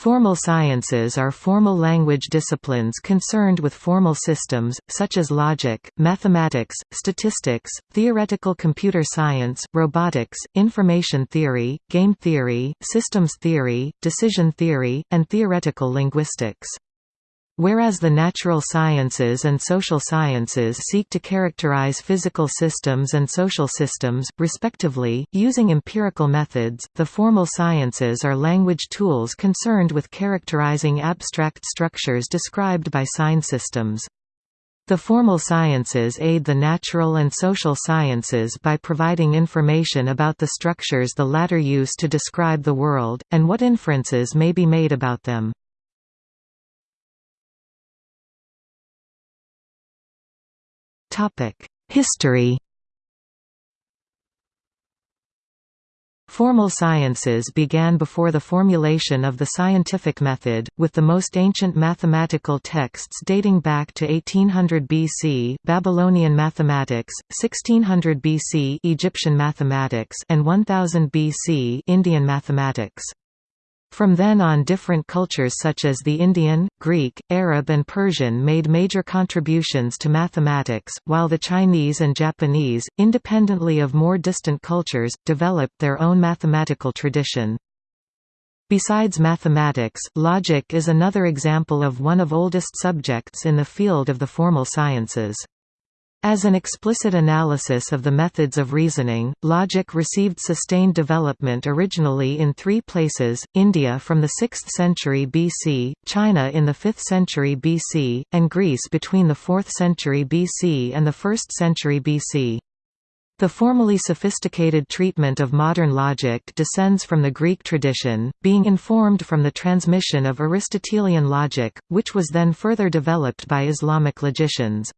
Formal sciences are formal language disciplines concerned with formal systems, such as logic, mathematics, statistics, theoretical computer science, robotics, information theory, game theory, systems theory, decision theory, and theoretical linguistics. Whereas the natural sciences and social sciences seek to characterize physical systems and social systems, respectively, using empirical methods, the formal sciences are language tools concerned with characterizing abstract structures described by sign systems. The formal sciences aid the natural and social sciences by providing information about the structures the latter use to describe the world, and what inferences may be made about them. History Formal sciences began before the formulation of the scientific method, with the most ancient mathematical texts dating back to 1800 BC Babylonian mathematics, 1600 BC Egyptian mathematics and 1000 BC Indian mathematics. From then on different cultures such as the Indian, Greek, Arab and Persian made major contributions to mathematics, while the Chinese and Japanese, independently of more distant cultures, developed their own mathematical tradition. Besides mathematics, logic is another example of one of oldest subjects in the field of the formal sciences. As an explicit analysis of the methods of reasoning, logic received sustained development originally in three places, India from the 6th century BC, China in the 5th century BC, and Greece between the 4th century BC and the 1st century BC. The formally sophisticated treatment of modern logic descends from the Greek tradition, being informed from the transmission of Aristotelian logic, which was then further developed by Islamic logicians.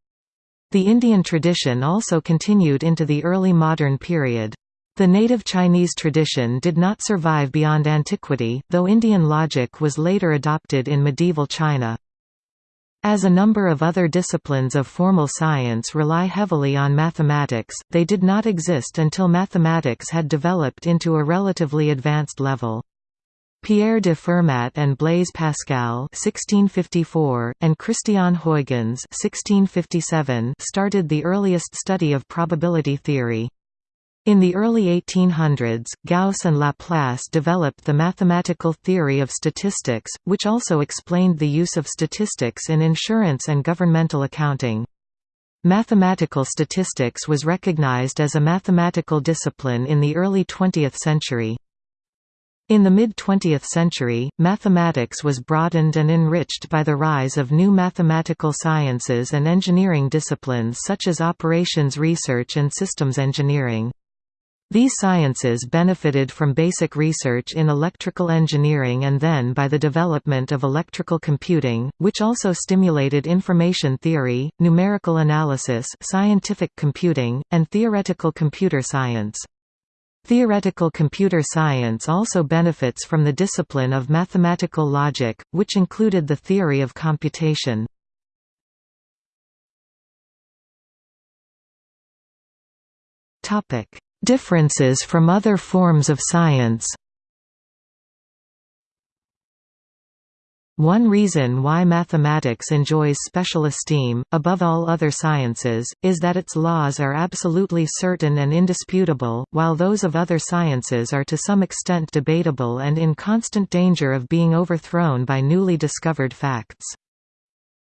The Indian tradition also continued into the early modern period. The native Chinese tradition did not survive beyond antiquity, though Indian logic was later adopted in medieval China. As a number of other disciplines of formal science rely heavily on mathematics, they did not exist until mathematics had developed into a relatively advanced level. Pierre de Fermat and Blaise Pascal (1654) and Christian Huygens (1657) started the earliest study of probability theory. In the early 1800s, Gauss and Laplace developed the mathematical theory of statistics, which also explained the use of statistics in insurance and governmental accounting. Mathematical statistics was recognized as a mathematical discipline in the early 20th century. In the mid-20th century, mathematics was broadened and enriched by the rise of new mathematical sciences and engineering disciplines such as operations research and systems engineering. These sciences benefited from basic research in electrical engineering and then by the development of electrical computing, which also stimulated information theory, numerical analysis scientific computing, and theoretical computer science. Theoretical computer science also benefits from the discipline of mathematical logic, which included the theory of computation. Differences from other forms of science One reason why mathematics enjoys special esteem, above all other sciences, is that its laws are absolutely certain and indisputable, while those of other sciences are to some extent debatable and in constant danger of being overthrown by newly discovered facts.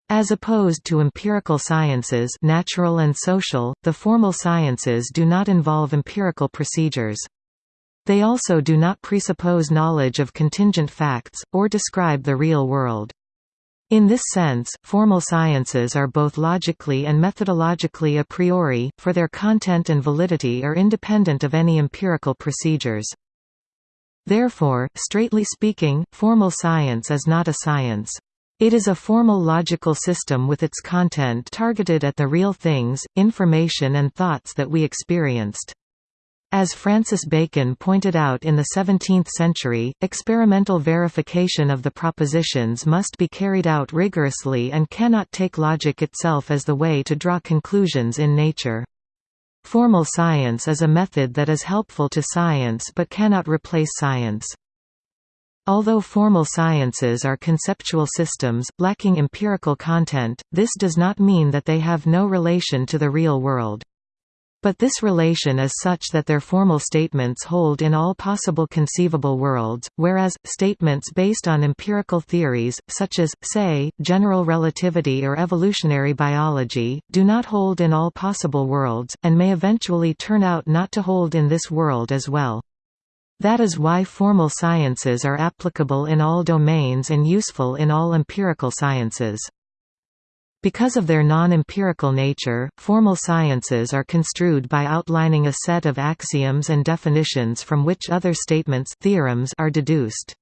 As opposed to empirical sciences natural and social, the formal sciences do not involve empirical procedures. They also do not presuppose knowledge of contingent facts, or describe the real world. In this sense, formal sciences are both logically and methodologically a priori, for their content and validity are independent of any empirical procedures. Therefore, straightly speaking, formal science is not a science. It is a formal logical system with its content targeted at the real things, information and thoughts that we experienced. As Francis Bacon pointed out in the 17th century, experimental verification of the propositions must be carried out rigorously and cannot take logic itself as the way to draw conclusions in nature. Formal science is a method that is helpful to science but cannot replace science. Although formal sciences are conceptual systems, lacking empirical content, this does not mean that they have no relation to the real world. But this relation is such that their formal statements hold in all possible conceivable worlds, whereas, statements based on empirical theories, such as, say, general relativity or evolutionary biology, do not hold in all possible worlds, and may eventually turn out not to hold in this world as well. That is why formal sciences are applicable in all domains and useful in all empirical sciences. Because of their non-empirical nature, formal sciences are construed by outlining a set of axioms and definitions from which other statements theorems are deduced.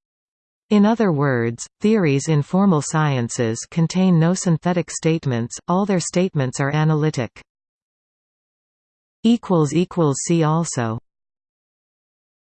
In other words, theories in formal sciences contain no synthetic statements, all their statements are analytic. See also